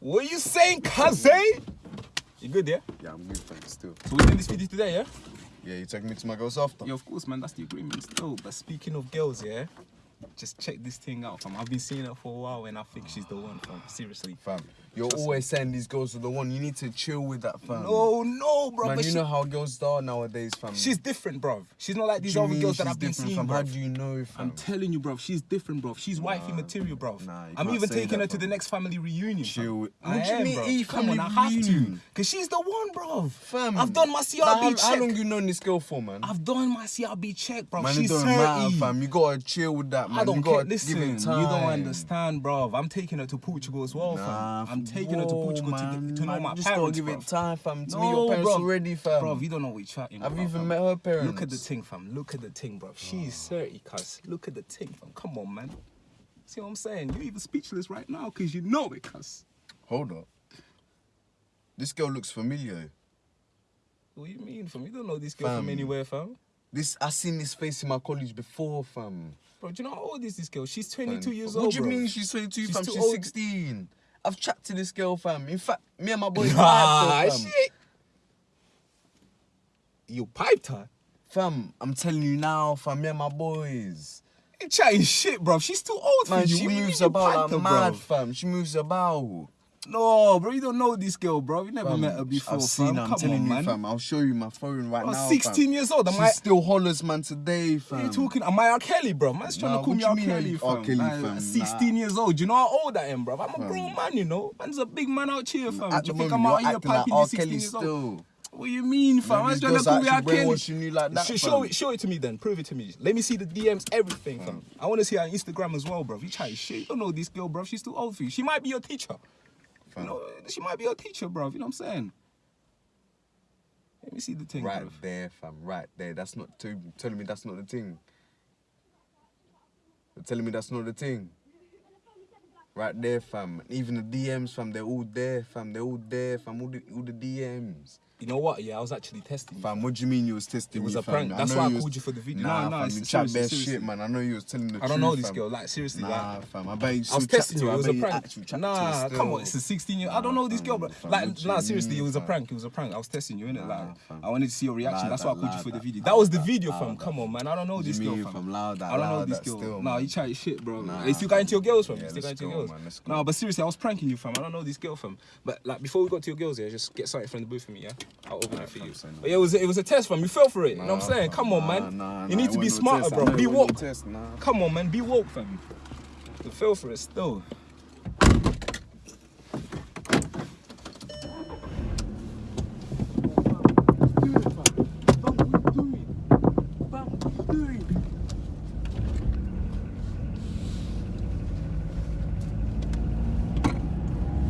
What are you saying, Kaze? You good, yeah? Yeah, I'm good, fam, still. So we're doing this video today, yeah? Yeah, you taking me to my girls after? Yeah, of course, man. That's the agreement still. But speaking of girls, yeah, just check this thing out, fam. I've been seeing her for a while, and I think she's the one, fam. Seriously. Fam, you're always saying these girls are the one. You need to chill with that, fam. No, no, bro. Man, but you she- know how girls are nowadays, fam. she's different, bro. She's not like these other girls that I've been seeing, fam? bro. How do you know, fam? I'm telling you, bro. She's different, bro. She's wifey material, bro. nah, I'm even taking that, her to the next family reunion. Chill. Fam. What I do you am, mean, bro. E Come on, I have to. Cause she's the one, bro. Fam, I've done my CRB how, check. How long you known this girl for, man? I've done my CRB check, bro. man, she's it don't 30. matter, fam. You gotta chill with that, man. I don't care. gotta Listen, you don't understand, bro. I'm taking her to Portugal as well, fam. Taking her to whoa, Portugal to, man, get, to know my just parents, gotta give bruv. it time, fam. To No, meet your parents bruv. already, fam. Bro, you don't know what you're chatting I've even fam. met her parents. Look at the thing, fam. Look at the thing, bro. She's ah. 30, cuz. Look at the thing, fam. Come on, man. See what I'm saying? You're even speechless right now because you know it, cuz. Hold up. This girl looks familiar. What do you mean, fam? You don't know this girl from anywhere, fam. This I seen this face in my college before, fam. Bro, do you know how old is this girl? She's 22 Fam. years what old, What do you bro. mean she's 22, She's fam? She's old. 16. I've chatted to this girl, fam. In fact, me and my boys Ah, shit. You piped her? Fam, I'm telling you now, fam. Me and my boys. You chatting shit, bro. She's too old for Man, you. she moves about like her, mad, bruv? fam. She moves about. No, bro, you don't know this girl, bro. You never Fam, met her before, I've seen fam. her. I'm Come telling on, you, man. fam. I'll show you my phone right oh, now. I'm now. 16 fam. years old. Am She I? still hollers, man, today, fam. What are you talking? Am I R. Kelly, bro? Man's trying Nah, to call me R. Kelly, R. fam. Kelly, Like, fam? 16 years old. Do you know how old I am, bro? I'm a grown man, you know. Man's a big man out here, fam. At Do the you think moment, I'm out here acting like piping 16 Kelly years old? still. What do you mean, fam? These trying to call me R. Kelly. like that, show it, show it to me then. Prove it to me. Let me see the DMs, everything, fam. I want to see her on Instagram as well, bro. You try shit. You don't know this girl, bro. She's too old for you. She might be your teacher. You know, she might be your teacher, bro. You know what I'm saying? Let me see the thing, Right bro. there, fam. Right there. That's not too, telling me that's not the thing. You're telling me that's not the thing. Right there, fam. Even the DMs, fam. They're all there, fam. They're all there, fam. All the, all the DMs. You know what? Yeah, I was actually testing. you. Fam, what do you mean you was testing It was me, a fam? prank. That's know why I called you for the video. Nah, No, no, fam, it's you chat bare shit, man. I know you was telling the truth, I don't know this fam. girl. Like seriously, Nah, like. fam. I bet you I was testing you. It I was a prank. actually chat to her Nah, come on. It's a 16 year. I don't know this girl, bro. Like, nah, seriously, it was a prank. It was a prank. I was testing you, innit? Like. I wanted to see your reaction. That's why I called you for the video. That was the video, fam. Come on, man. I don't know this girl, fam. fam? I don't know this girl. Nah, you chatting shit, bro. Nah, You still got into your girls, fam. You still got into your girls. man, let's go. Nah, but seriously, I was pranking you, fam. I don't know this girl, fam. But like, before we got to your girls, yeah, just get something from the booth for me, yeah. I'll open it for you. But yeah, it was it was a test, fam. You fell for it. You know what I'm saying? Come on, man. You need to be smarter. Bro. Be woke. Come on, man. Be woke, fam. You fell for it still.